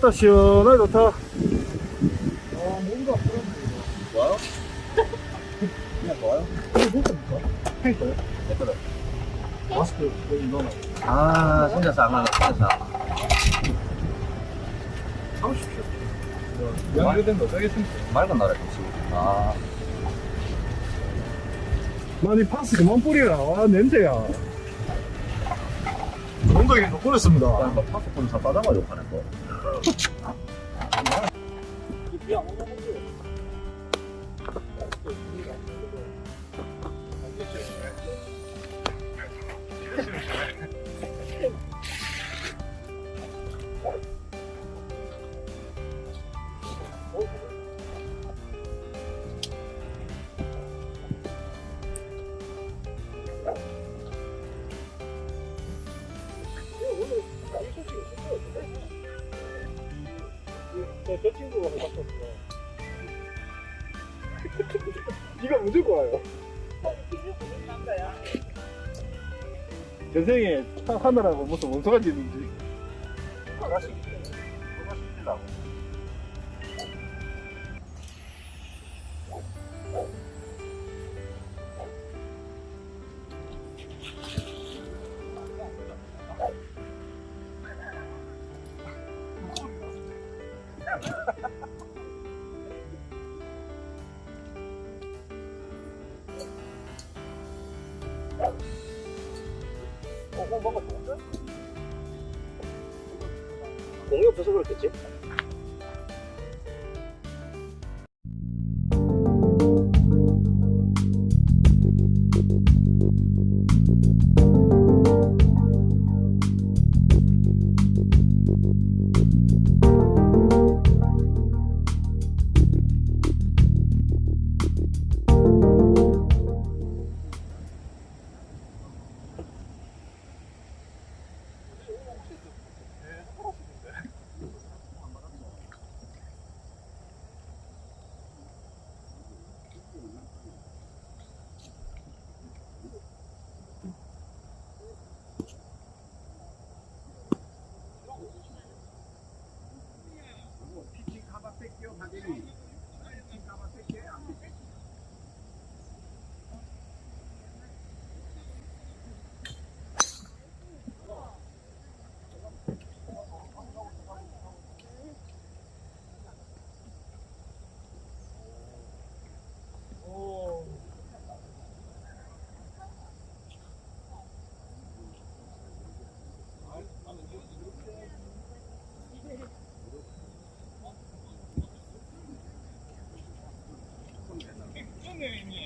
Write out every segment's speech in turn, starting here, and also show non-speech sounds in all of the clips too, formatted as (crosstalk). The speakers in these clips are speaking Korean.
왔다 시원하게 좋다 아 뭔가 좋아요? 그냥 좋아요? 이거 누굽니까? 탱커요? 내 거다. 마스크 여기 넣어놔 아, 진짜 싸가나, 진짜 싸. 사오십시오 연결된 거 짜겠습니다 맑은 나라 좋지. 아, 나니 파스 그만 뿌리라 와 냄새야 엉덩이 못 뿌렸습니다 그냥 막 파스폰 다 빠져가지고 파는 거. 저, (laughs) 네가 무조건 와요? 전생에 하- 하느라고 무슨 원소가 지는지 finger in you.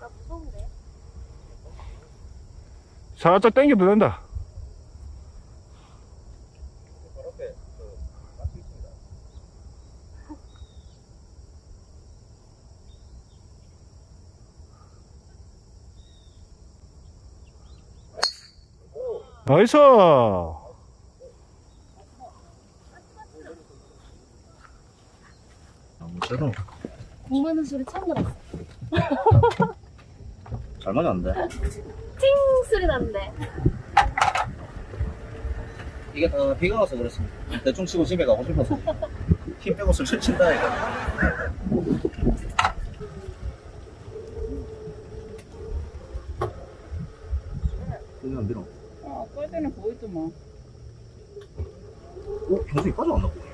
나 무서운데? 살짝 당겨도 된다 그. 나이스 아무쪼록 공부하는 소리 처음 들었어. (laughs) 잘 맞았는데. 팅 소리 났는데. 이게 다 비가 와서 그렇습니다. 대충 치고 집에 가고 싶어서. 힘 빼고 슬슬 친다, 이거. 여기 안 밀어. 어, 아까 전에 보이더만. 어? 경수이 빠져왔나 보네.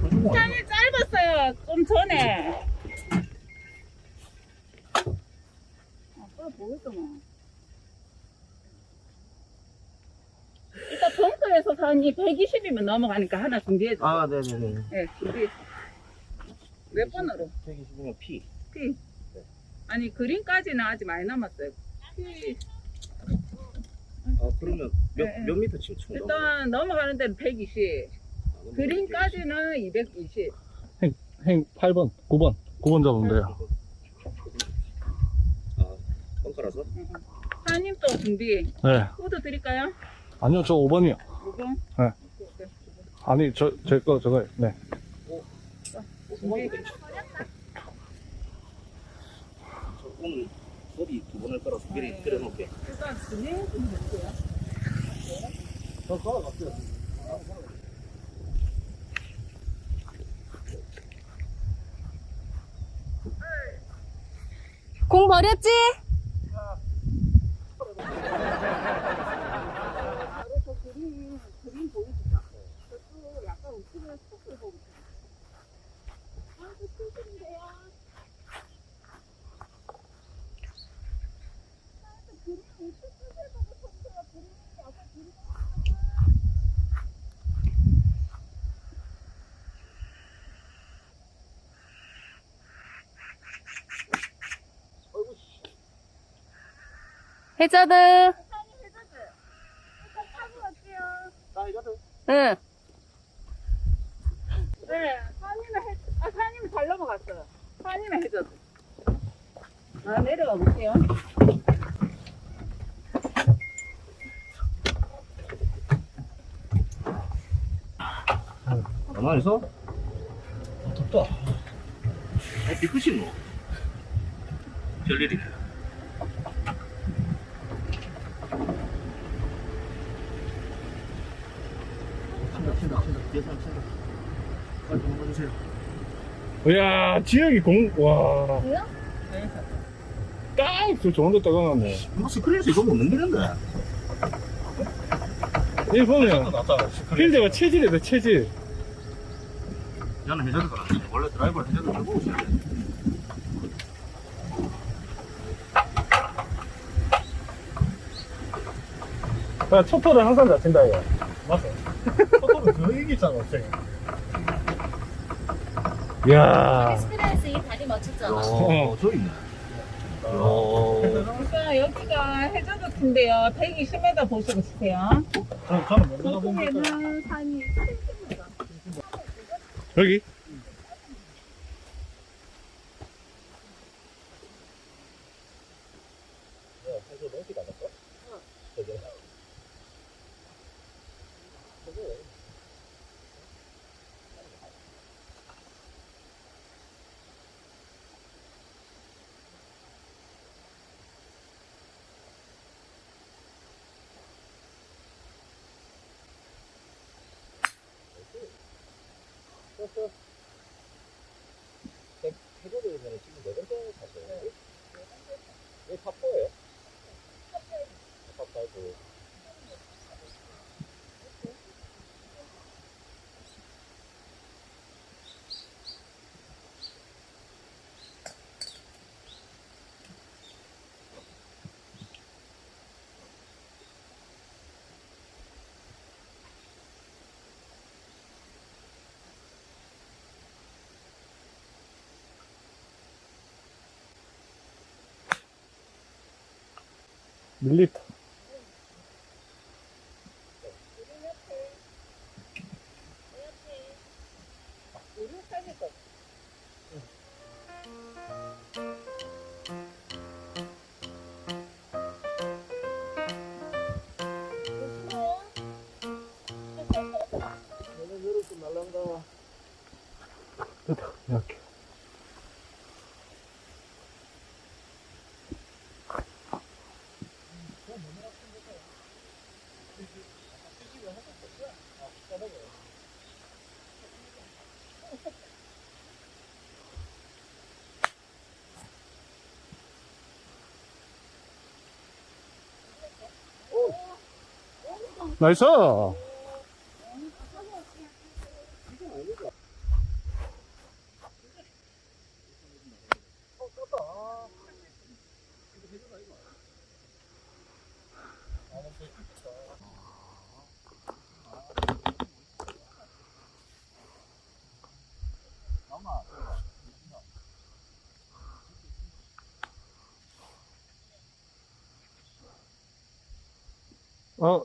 한주공 아니야? 시간이 전에. 아까 보이더만. 일단 벙커에서 산이 120이면 넘어가니까 하나 준비해줘. 아, 네네네. 네, 준비해. 몇 번으로? 120이면 P. P. 아니, 그린까지는 아직 많이 남았어요. P. 아, 그러면 몇, 네, 네. 몇 미터 치면 총? 일단 넘어가는 데는 120. 아, 그린까지는 220. 한 8번, 9번. 9번 잡으면 돼요. 아, 벙커라서? 사장님 또 준비. 네. 코드 드릴까요? 아니요, 저 5번이요. 5번? 네. 아니, 저, 제 거, 저거, 네. 준비. 저 오늘 소리 두 번을 깔아서 미리 끓여놓을게. 일단 진행 좀 해주세요. 저 걸어갈게요. 공 버렸지? 약간 우측에 스포크를 보고 있어요. 아, 저 스포크인데요. 해저드. 응. 네, 사님은 해, 아, 사님은 잘 넘어갔어요. 사님은 해줘도. 아, 내려가 볼게요. 가만히 있어? 아, 덥다. 어, 비끝이 뭐? 별일이네. 친다, 빨리 해주세요. 이야, 지역이 공, 와. 뭐야? 딱, 저 좋은 데 떠가놨네. 이거 스크린에서 이거 못 넘기는데. 이 보면, 낫다. 필드가 체질이다, 체질. 나는 해저드 거라. 원래 드라이버를 해저드 들고 오셔야 돼. 야, 초토를 항상 잘 친다, 이거. 그 얘기잖아, 쟤. 이야. 스피드에서 이 다리 맞췄잖아. 어, 저 있네. 어. 그러니까 여기가 해저드 팀인데요. 120m 보시고 치세요. 저는 저는 먼저 가봅니다. 보통에는 산이 70m. 여기? believe 나이스! 어,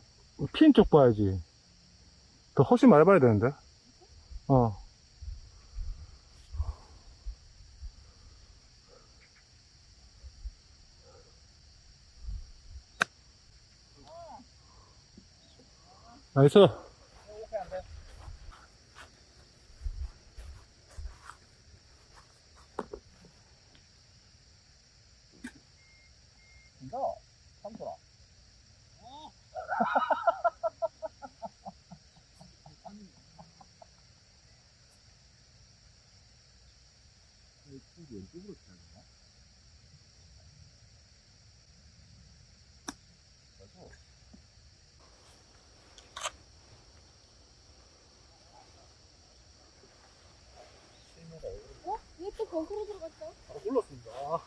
핀 쪽 봐야지. 더 훨씬 많이 봐야 되는데. 어. 나이스. 진짜? 삼촌아. 왼쪽으로 쳐야 되나? 어? 왜 또 거꾸로 들어갔어? 바로 굴렀습니다. 아.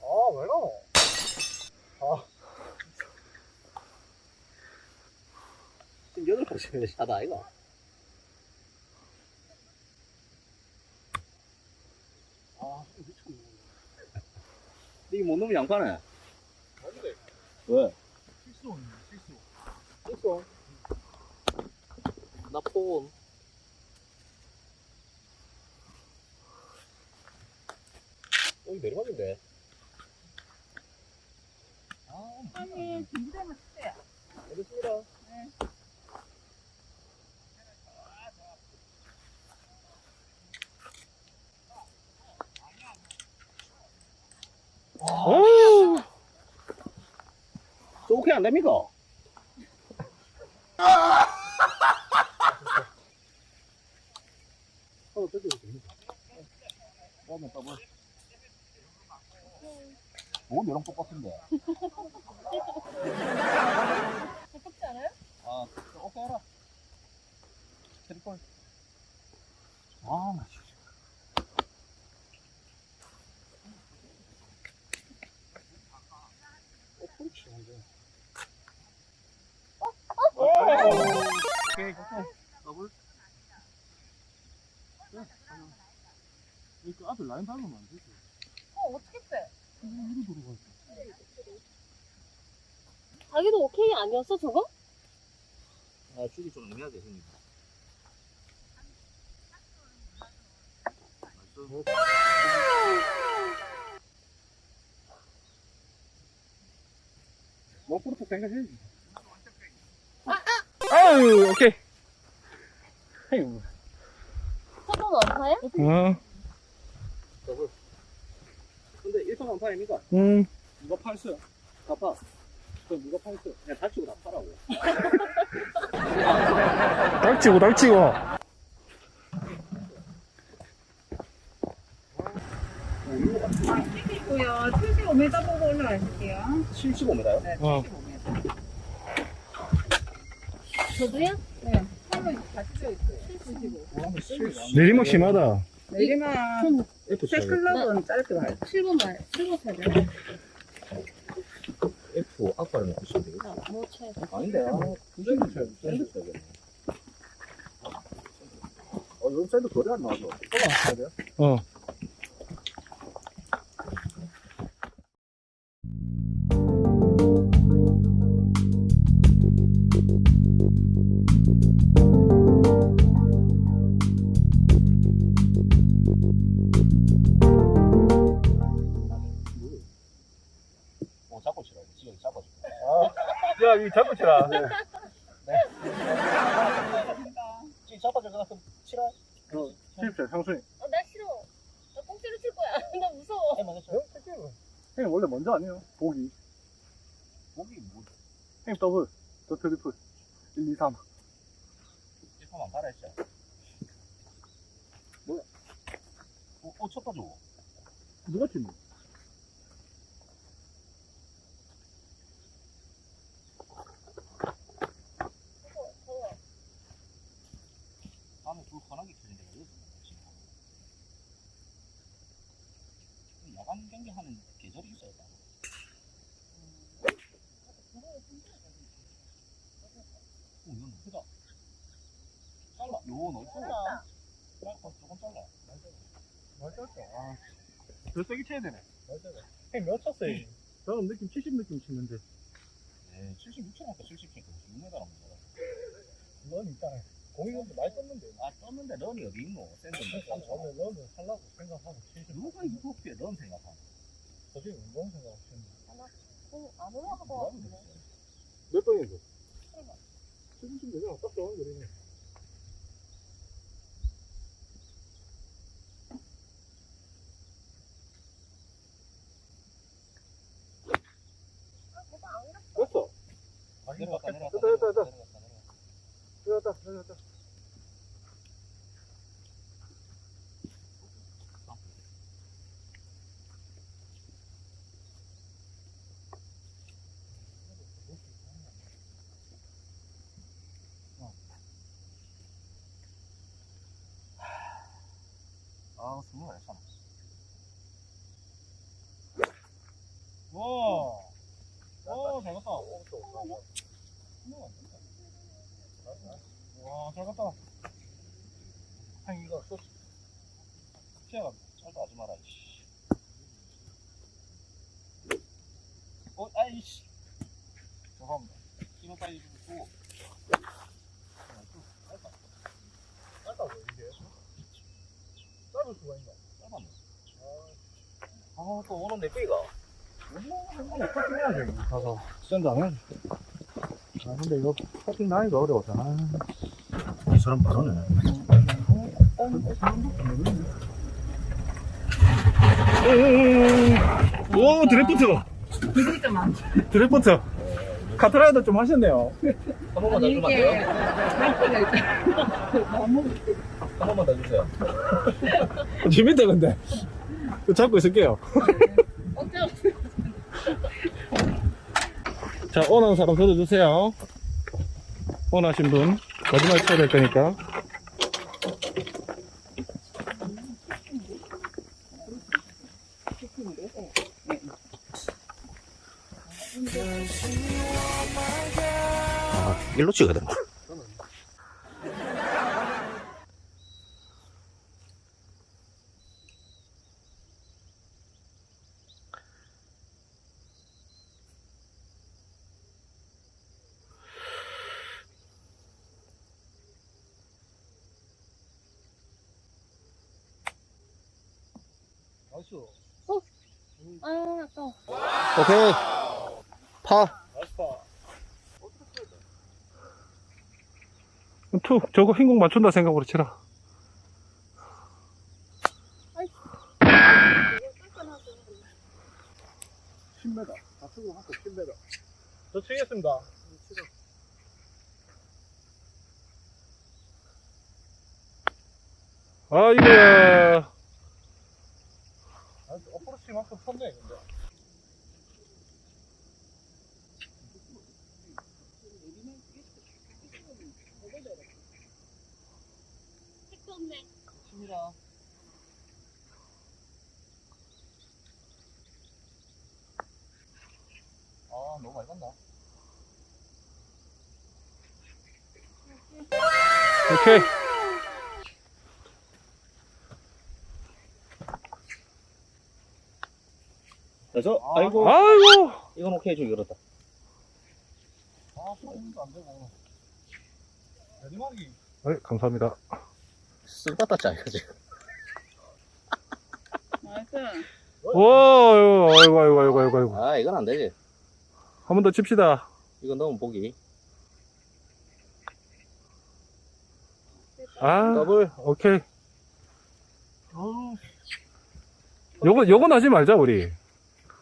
아, 왜 나노? 지금 여덟 번째 샷 아이가? 아, 미쳤네. 이게 못 넣으면 양파네. 안돼. 왜? 실수, 실수. 있어. 나 폰. 어, 이 내리막인데. 아, 아니, 준비되면 주세요. 알겠습니다. 오! 저 오케이 안 됩니까? 하나 뜯어도 됩니다. 그러면 더블. 오, 이런 똑같은데. 가깝지 않아요? 아, 저 오케이 해라. 트리플. 아, 나 진짜. 어, 그렇지, 완전. 오케이, 오케이. 더블. 그 앞에 라인 밟으면 안 되지. 어, 어떻게 빼? 자기도 오케이 아니었어 저거? 아, 축이 좀 애매하게 형님. 뭐, 그렇게 생각해야지. 아유, 오케이. 아유, 서본 원파야? 응, 더블. 근데 1판 완파입니까? 응. 누가 팔았어요? 다 파. 그럼 누가 팔았어요? 그냥 다치고 다 파라고. (laughs) 닥치고, 닥치고. 있고요. 75m 보고 올라갈게요. 75m요? 네, 어. 75m. 저도요? 네, 한번 같이 져 있어요. 75. 내리막 심하다. 내리막 F 새 클럽은 짧게 가요. 7번 말 7번 세대 F 아빠를 넣으시면 되겠다. 아, 뭐 채. 아닌데, 아, 굉장히 쳐야 돼. 샌드 써야겠네. 어, 요즘 샌드 거리 안 나와서. 쳐야 돼요? 어. 지금 잡아줘. 아, 치라, 이 잡고 치라. 네. 찌 잡아줄 것 같으면 치라. 치십시오, 형수님. 어, 나 싫어. 나 꽁치를 칠 거야. (laughs) 나 무서워. 해 먼저 쳐. 형님 원래 먼저 아니에요? 보기. 목이 뭐 형님 더블. 더 트리플. 1, 2, 3. 찌파만 따라 했죠. 뭐야? 어, 어 쳤다 줘. 누가 치니? 더워. 다음에 불 환하게 켜진 데가 여기서 지금. 야간 경기 하는 계절이 있어야 돼. 오, 이건 크다. 잘라. 요, 넓어. 잘라. 짧고 조금 잘라. 맞았어. 아. 더 세게 쳐야 되네. 형님 몇 쳤어요? 저는 느낌 70 느낌 치는데. 네, 76초니까 70kg, 6m라면 뭐. 런 있잖아요. 공이 근데 많이 떴는데. 아, 떴는데 런이 어디 있노? 샌드 저는 런을 하려고 생각하고 70. 누가 유토피에 런 생각하노? 저기 운동 생각하시는 어, 안 올라갈 것 같은데. 몇 번인데? 70 되잖아. 딱 좋은 거리네. 내려갔다, 내려갔다. 됐다, 됐다, 됐다. 내려갔다, 내려갔다. 들어갔다, 들어갔다. 아, 숨을 안 참아. 와. 와, 잘 갔다. 와, 잘 갔다. 형, 이거 소스. 피아가 짧다 하지 마라, 이씨. 어, 아이씨. 죄송합니다. 이거 빨리 좀 주고. 짧다고, 이게. 짧을 수가 있나? 짧았네. 아, 또 오는 내 빼가. 해야지, 가서. 샌드 안 해야지. 아, 근데 이거 커팅 나기가 어려워서. 아. 이 사람 바로네. 오, 드래프트! 드래프트! 카트라이더 좀 하셨네요. 한 번만 더 주면 안 돼요? 한 번만 더 주세요. (laughs) 재밌다, 근데. 잡고 있을게요. (laughs) 자, 원하는 사람 들어주세요. 원하신 분. 마지막에 쳐야 될 거니까. 되나? 나이스. 아, 아까워. 오케이. 파. 투, 저거 흰공 맞춘다 생각으로 치라. 십 10m. 다 쓰고 한거 10m. 저 치겠습니다. 아, 이거야. 아, 어프로치만큼 쳤네, 근데. 택도 없네. 심이라. 아, 너무 많이 간다. 오케이. 그래서, 아이고. 아이고. 이건 오케이 좀 열었다. 아, 소금도 안 되고. 내리막이. 네, 감사합니다. 쓸받다 짜요, 지금. 와, 아이고, 아이고, 아이고, 아이고, 아이고. 아, 이건 안 되지. 한 번 더 칩시다. 이거 넣으면 보기. 아, 더블. 오케이. 요거, 요건 하지 말자, 우리.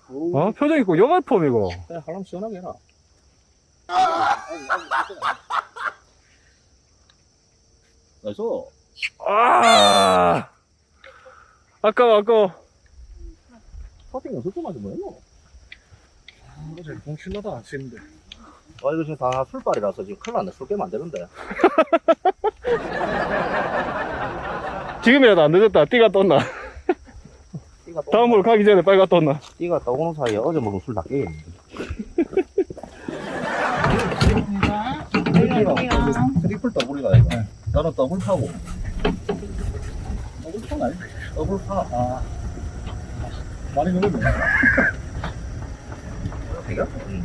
어? 표정 있고, 요가 폼이고. 그냥 하려면 시원하게 해라. 나이스. 아! 아까워, 아까워. 퍼팅은 속도 맞은 뭐였노? 어제 공 신나다 안 치는데. 아, 이거 지금 다 술빨이라서 지금 큰일 났네. 술 깨면 안 되는데. (laughs) 지금이라도 안 늦었다. 띠가 떴나? 다음 홀 가기 전에 빨리 갔다 온나? 띠가 떠오는 사이에 어제 먹은 술 다 깨겠네. 트리플 더블이다, 이거. 나는 더블 파고. 더블 아닌데. 더블 파. 아, 많이 먹었네. 되게? 응.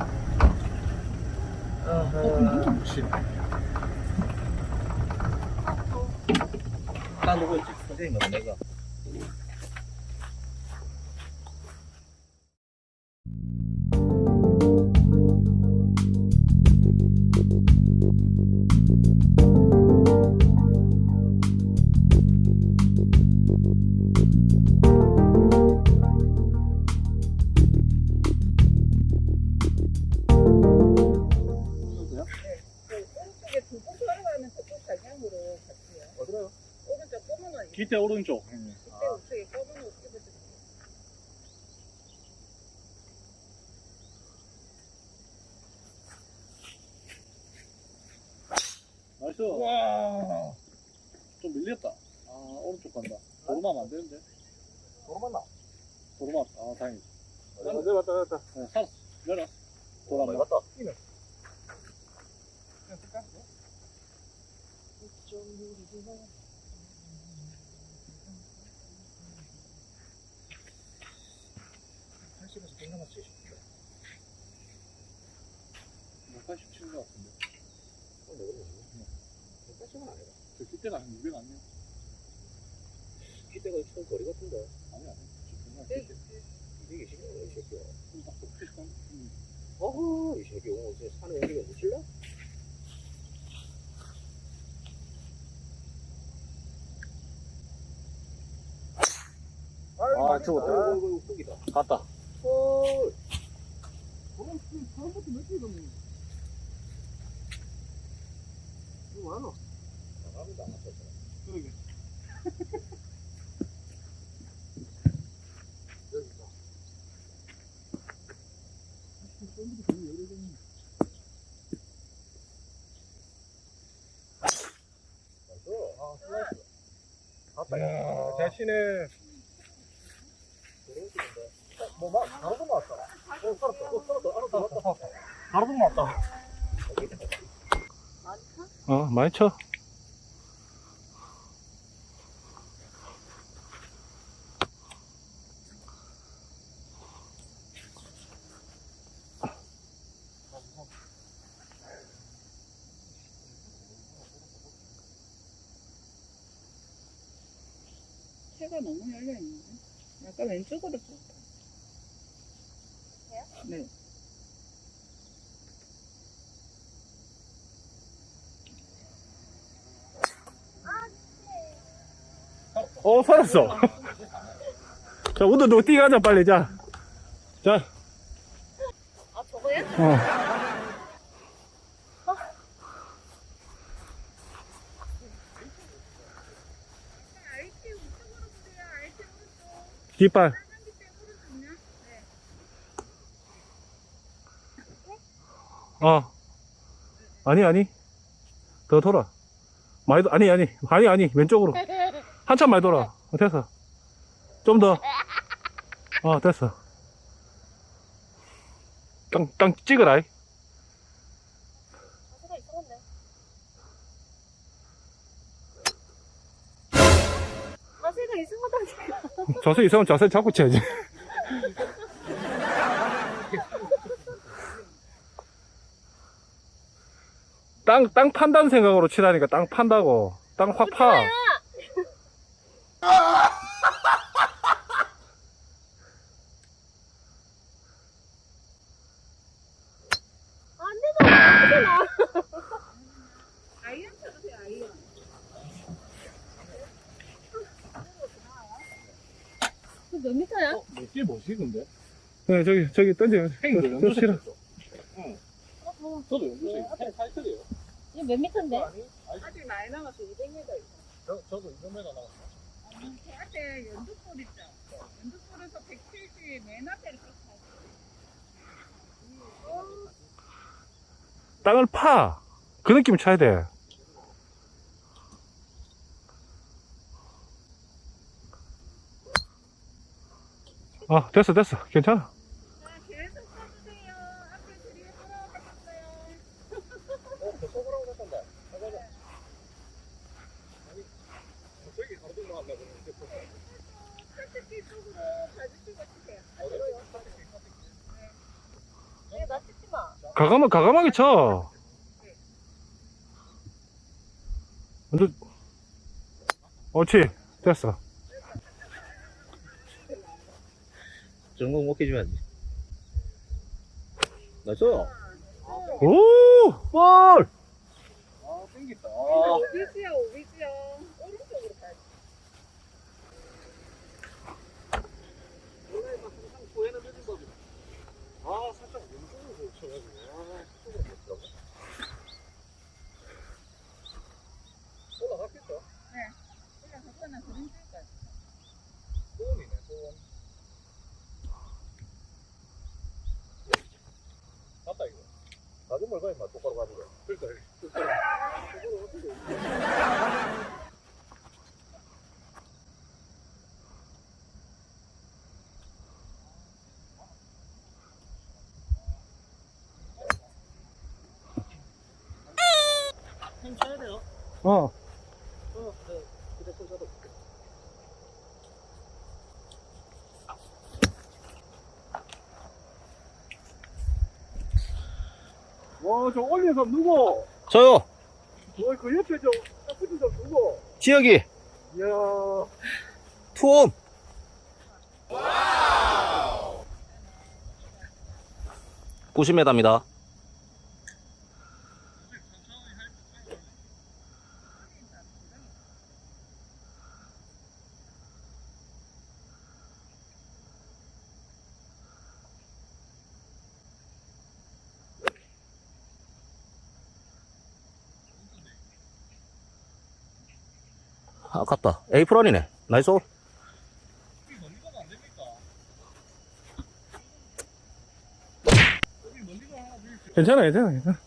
나 누구였지? 선생님은 내가. 검은 10km 남았어요 187인 것 같은데? 180은 안 해봐 저 깃대가 한 200 아니에요? 깃대가 처음 거리 같은데. 아니 아니. 220이야 이 새끼야. 음. 어허 이 새끼 오늘 산에 움직여 놓칠래? 아, 죽었다. 아이고, 아이고, 갔다. 헐. 저런, 저런 것도 몇 개거든. 이거 뭐야? 나갑니다, 안 맞췄어. 그러게. 여기다. 아, 슬라이스. 갔다. 이야, 자신의 뭐, 막, 바로 넘어왔다. 어, 살았다. 어, 살았다. 알아, 살았다. 바로 넘어왔다. 어, 많이 쳐. 해가 너무 열려 있는데. 약간 왼쪽으로 좀. 네. 어, 살았어. (laughs) 자, 우도 너 뛰가자, 빨리, 자. 자, 아, 저거요? 어. 오른쪽. 뒷발. 어. 아니, 아니. 더 돌아. 많이, 도- 아니, 아니. 아니, 아니. 왼쪽으로. (laughs) 한참 많이 돌아. 어, 됐어. 좀 더. 어, 됐어. 땅, 땅 찍으라. 이. 자세가 이상하다니까. 자세 잡고 쳐야지. 땅, 땅 판다는 생각으로 치라니까 땅 판다고. 땅 확 파. 몇 미터야? 어, 몇개 뭐지 근데? 네 저기 저기 던져요. 저, 저 싫어. 응. 저도 연두색. 네, 타이틀이에요. 이몇 미터인데? 아직 많이 남았어. 200m. 저 저도 200m 남았어. 앞에 연두골 있죠. 연두골에서 170 맨 앞에를 딱 땅을 파. 그 느낌 쳐야 돼. 아, 됐어, 됐어. 괜찮아. 자, 계속 써주세요. 앞에 드리에 돌아가셨어요. 어, 저 서브라고 했던데. 가자, 가자. 아니, 저기 가로 들어간다 그러는데. 설득기 쪽으로 봐주시고 치세요. 네, 나 찍지 마. 가감하, 가감하게 쳐. 완전, 옳지. 됐어. 전공 먹게 줘야지. 나이스. 오! 볼! 아, 땡겼다. 오비지요, 오비지요. 오른쪽으로 가야 돼. 원래 항상 후회는 늦은 법이다. 아, 살짝 왼쪽으로 쳐가지고. 아, 쪽으로 못 들어가. 올라갔겠다. 올라갔거나 그런 쪽까지. 소원이네, 소원. 맞다, 이거. 나좀 멀가, 임마. 똑바로 가는 거. 그러니까, 힘 쳐야 돼요. 어. 어, 네. 휴대폰 쳐도. 와, 저 올린 사람 누구? 저요. 와, 그 옆에 저, 딱 붙은 사람 누구? 지역이 이야. 투온. 와우. 90m입니다. 아깝다. 에이프런이네. 나이스 올. 괜찮아, 괜찮아, 괜찮아.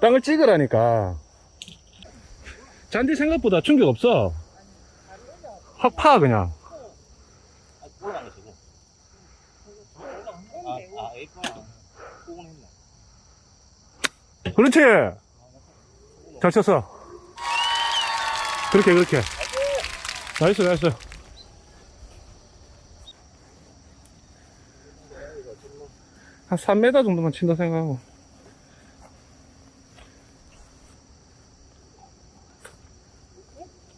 땅을 찍으라니까. 잔디 생각보다 충격 없어. 확 파, 그냥. 올라간 거 지금. 아, 아, 에이프런. 후원 했네. 그렇지! 잘 쳤어. 그렇게, 그렇게. 나이스, 나이스. 한 3m 정도만 친다 생각하고.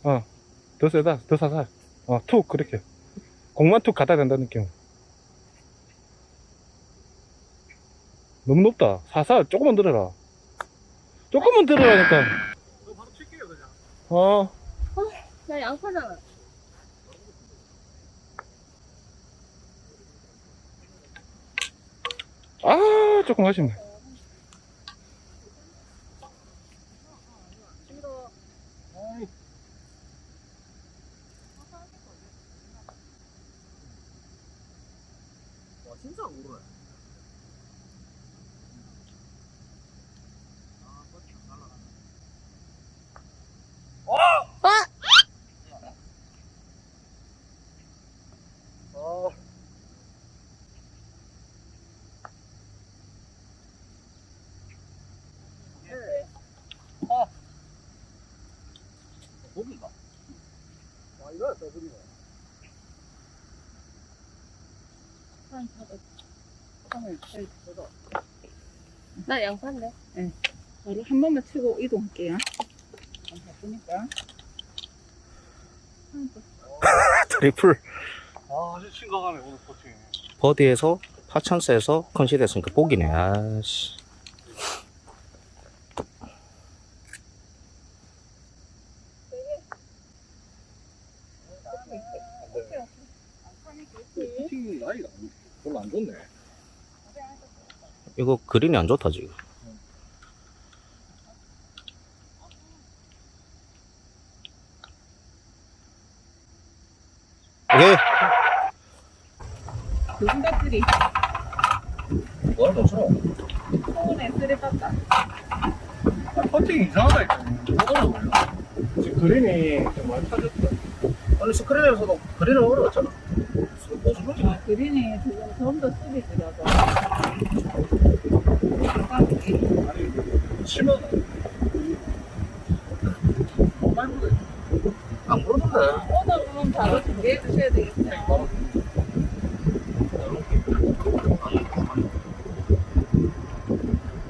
어, 더 세다, 더 사살. 어, 툭, 그렇게. 공만 툭 갖다 된다는 느낌. 너무 높다. 사살, 조금만 들어라. 조금만 들어라니까. 너 바로 칠게요, 그냥. 어, 나 양파잖아. 아, 조금 아쉽네. 와, 진짜 안 오르네. 아. 고기가. 와, 이거 더블이네. 나 양파인데. 바로 한 번만 치고 이동할게요. 안 바쁘니까. (laughs) 트리플. 아, 진짜 심각하네, 오늘 퍼팅. 버디에서 파찬스에서 컨시드 했으니까 보기네. 아씨. 피팅 나이가 별로 안 좋네. 이거 그린이 안 좋다 지금 7만원. 안 부르던데 오늘 부르면 바로 준비해 주셔야 되겠어요.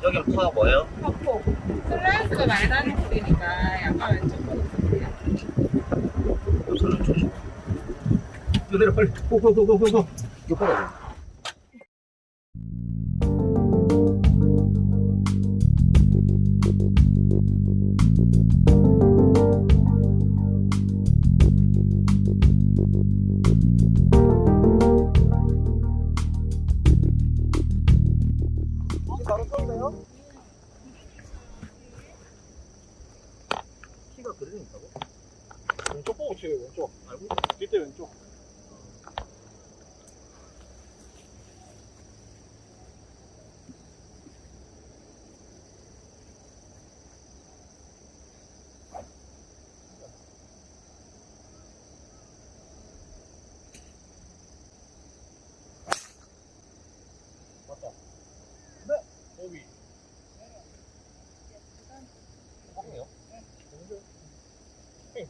여기 파 뭐예요? 파포. 슬라이스가 많이 나는 곳이니까 약간 왼쪽으로 드세요. 저는 조심 그대로 빨리 고고고고고고. 이거 빨아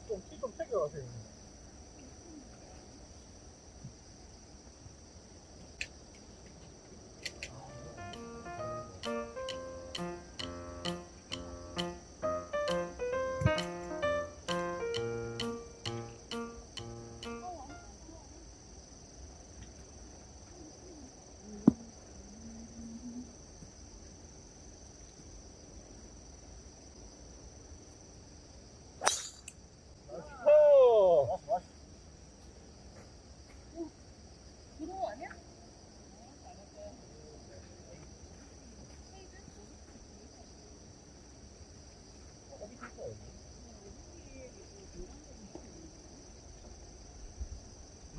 좀, 키 좀 챙겨가세요.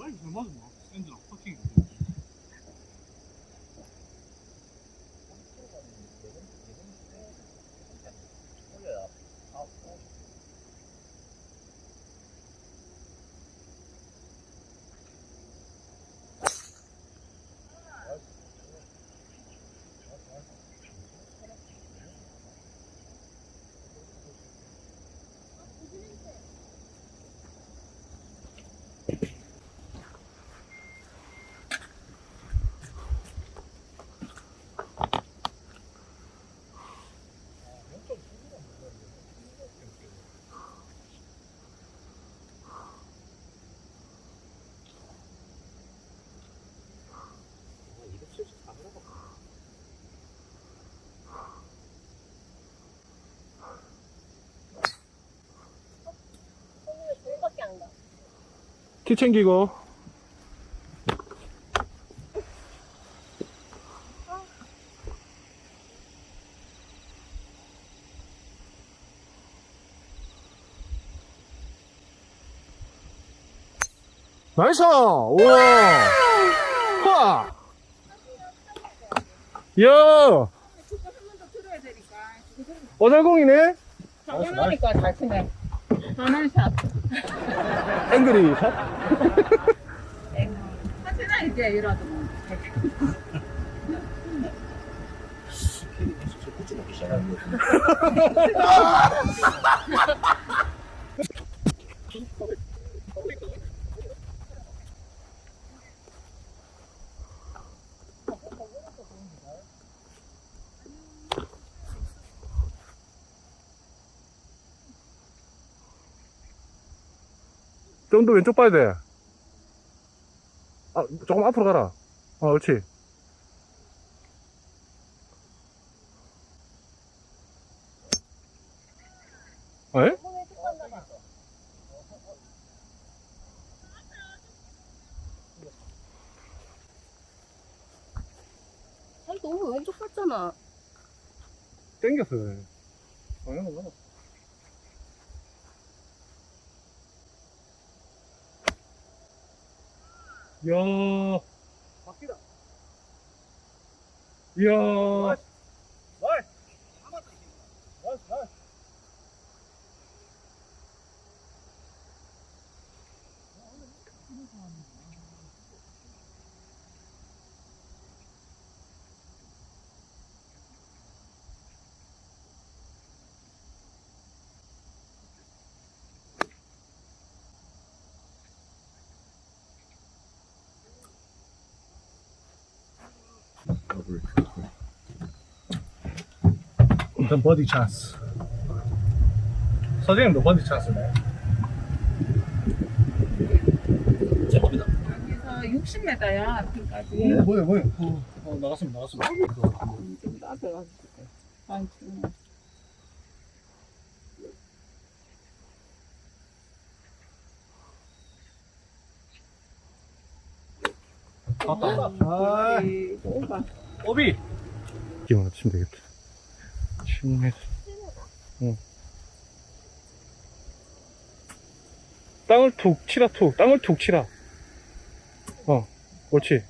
라이브 키 챙기고. 나이스! 우와! 하! 야! 어잘공이네? 당연하니까 잘 치네. 전원샷. 앵그리 샷? 하지나 이제 이라도. 굳이 먹기 시작하는 거좀더 왼쪽 봐야 돼. 아, 조금 앞으로 가라. 아, 옳지. 에? 너무 왼쪽 갔잖아. 땡겼어. 이야. 나이스. 나이스. 나이스. 나이스. 일단 버디 찬스. 서재님도 버디 찬스네. 제 겁니다. 여기서 60m야 앞에까지. 뭐야, 뭐야. 어, 어, 나갔습니다, 나갔습니다. 좀 앞에 가서. 아니 지금. 갔다. 아, 우리 오가. 오비. 기만 치면 되겠다. 치면 응. 땅을 툭 치라 툭 땅을 툭 치라 어 옳지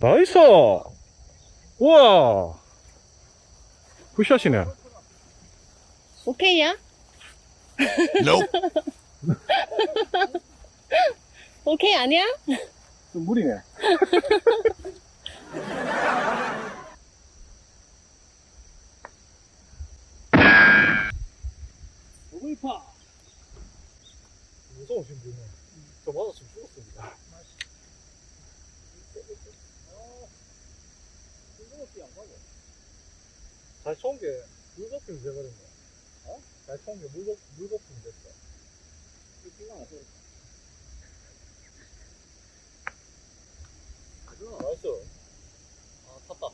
나이스 우와 굿샷이네 오케이야? (laughs) 오케이 아니야? 좀 무리네. 오글파. 무서우신 분은 저 맞았으면 죽었습니다. 잘 쳐온 게 물거품이 돼버린 거야. 어? 잘 쳐온 게 물거, 물거품이 됐어. nice. 아, 탔다.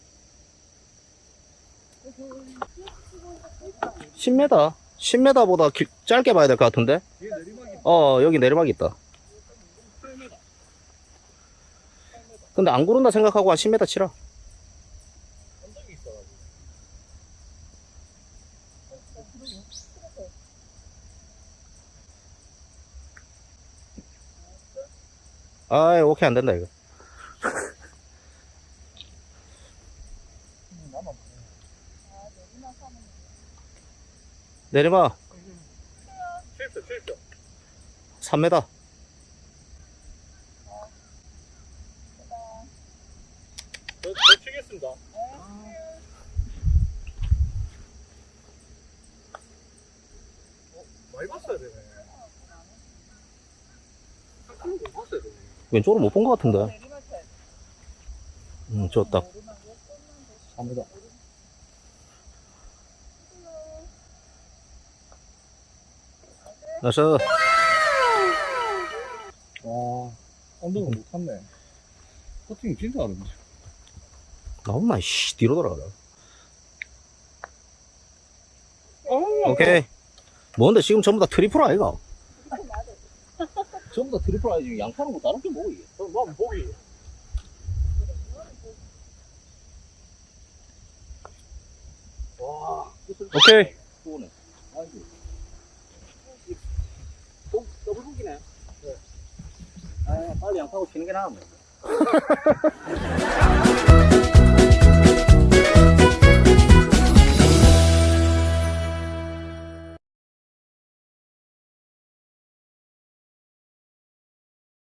10m? 10m보다 길, 짧게 봐야 될 것 같은데? 내리막이 어, 여기 내리막 있다. 7m. 근데 안 구른다 생각하고 한 10m 치라. 아이, 오케이, 안 된다, 이거. 내리막 7표, 7표. 3m. 저, 저 치겠습니다. 어, 많이 봤어야 되네. 한칸못 봤어야 되네. 왼쪽으로 못 본 것 같은데. 음, 저 딱. 3m. nice. 와, 언덕은 못 탔네. 퍼팅이 진짜 어렵네. 나온나, 씨, 뒤로 돌아가라. 어, 오케이. 뭔데, 지금 전부 다 트리플 아이가? (laughs) 전부 다 트리플 아이지. 양파는 뭐 다른 게 뭐고, 이게? 그럼 뭐 보기. 와, 오케이 그거네. 아이고. 또 더블 북이네. 네. 아, 빨리 양파고 치는 게 나아. 뭐. (laughs)